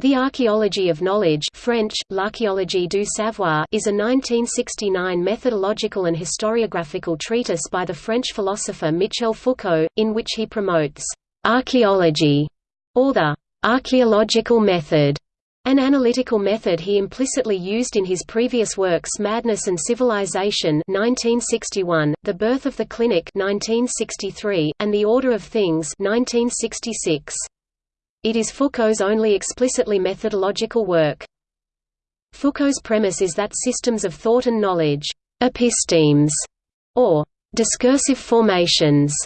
The Archaeology of Knowledge French, L'archéologie du savoir is a 1969 methodological and historiographical treatise by the French philosopher Michel Foucault, in which he promotes «archaeology» or the «archaeological method», an analytical method he implicitly used in his previous works Madness and Civilization 1961, The Birth of the Clinic 1963, and The Order of Things 1966. It is Foucault's only explicitly methodological work. Foucault's premise is that systems of thought and knowledge epistemes, or discursive formations,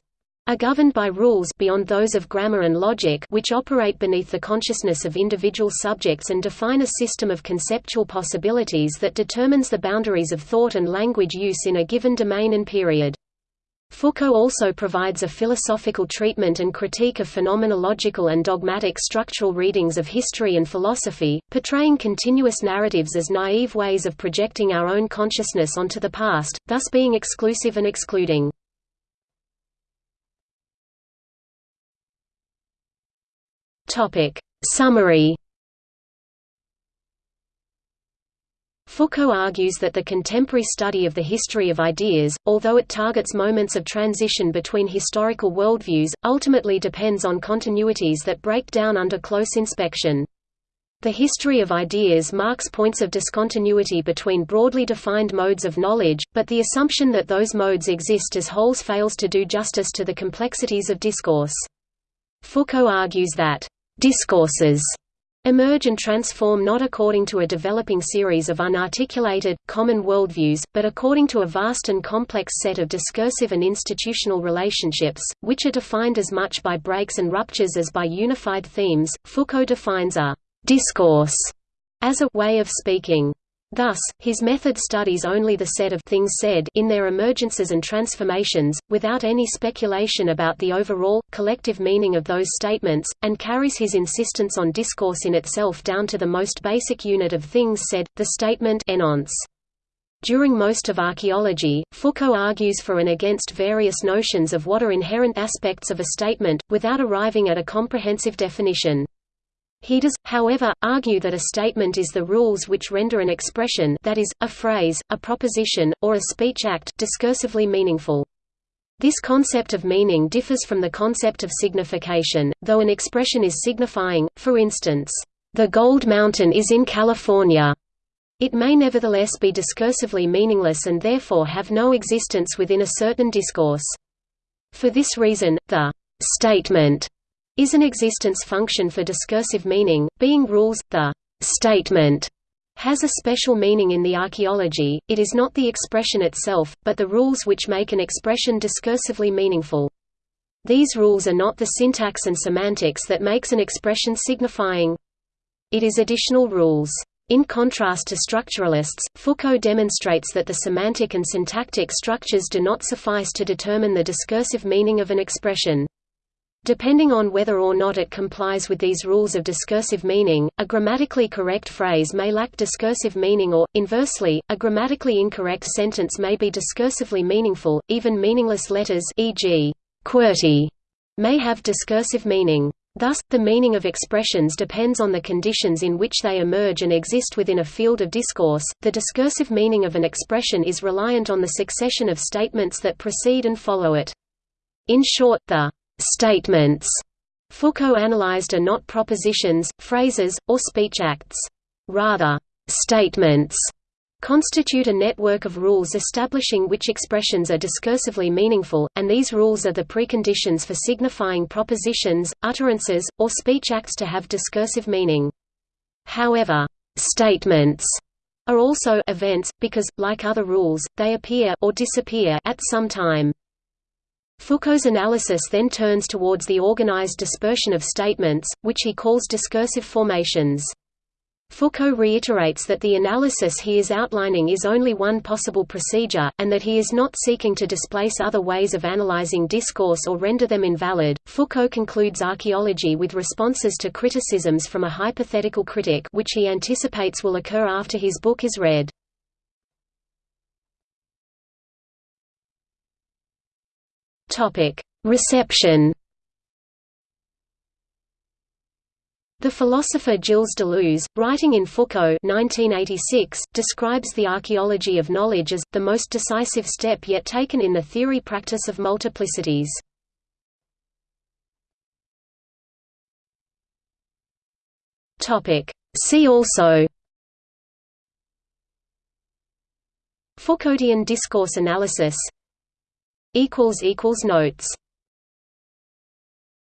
are governed by rules beyond those of grammar and logic which operate beneath the consciousness of individual subjects and define a system of conceptual possibilities that determines the boundaries of thought and language use in a given domain and period. Foucault also provides a philosophical treatment and critique of phenomenological and dogmatic structural readings of history and philosophy, portraying continuous narratives as naive ways of projecting our own consciousness onto the past, thus being exclusive and excluding. Summary Foucault argues that the contemporary study of the history of ideas, although it targets moments of transition between historical worldviews, ultimately depends on continuities that break down under close inspection. The history of ideas marks points of discontinuity between broadly defined modes of knowledge, but the assumption that those modes exist as wholes fails to do justice to the complexities of discourse. Foucault argues that discourses emerge and transform not according to a developing series of unarticulated, common worldviews, but according to a vast and complex set of discursive and institutional relationships, which are defined as much by breaks and ruptures as by unified themes. Foucault defines a discourse as a way of speaking. Thus, his method studies only the set of things said in their emergences and transformations, without any speculation about the overall, collective meaning of those statements, and carries his insistence on discourse in itself down to the most basic unit of things said, the statement énonce. During most of archaeology, Foucault argues for and against various notions of what are inherent aspects of a statement, without arriving at a comprehensive definition. He does, however, argue that a statement is the rules which render an expression that is, a phrase, a proposition, or a speech act discursively meaningful. This concept of meaning differs from the concept of signification, though an expression is signifying, for instance, "...the Gold Mountain is in California." It may nevertheless be discursively meaningless and therefore have no existence within a certain discourse. For this reason, the «statement» is an existence function for discursive meaning, being rules. The statement has a special meaning in the archaeology, it is not the expression itself, but the rules which make an expression discursively meaningful. These rules are not the syntax and semantics that makes an expression signifying. It is additional rules. In contrast to structuralists, Foucault demonstrates that the semantic and syntactic structures do not suffice to determine the discursive meaning of an expression. Depending on whether or not it complies with these rules of discursive meaning, a grammatically correct phrase may lack discursive meaning or, inversely, a grammatically incorrect sentence may be discursively meaningful, even meaningless letters e.g., QWERTY may have discursive meaning. Thus, the meaning of expressions depends on the conditions in which they emerge and exist within a field of discourse. The discursive meaning of an expression is reliant on the succession of statements that precede and follow it. In short, the Statements Foucault analyzed are not propositions, phrases, or speech acts. Rather, statements constitute a network of rules establishing which expressions are discursively meaningful, and these rules are the preconditions for signifying propositions, utterances, or speech acts to have discursive meaning. However, statements are also events, because, like other rules, they appear or disappear at some time. Foucault's analysis then turns towards the organized dispersion of statements, which he calls discursive formations. Foucault reiterates that the analysis he is outlining is only one possible procedure, and that he is not seeking to displace other ways of analyzing discourse or render them invalid. Foucault concludes archaeology with responses to criticisms from a hypothetical critic which he anticipates will occur after his book is read. Reception. The philosopher Gilles Deleuze, writing in Foucault 1986, describes the archaeology of knowledge as, the most decisive step yet taken in the theory-practice of multiplicities. See also Foucauldian discourse analysis Notes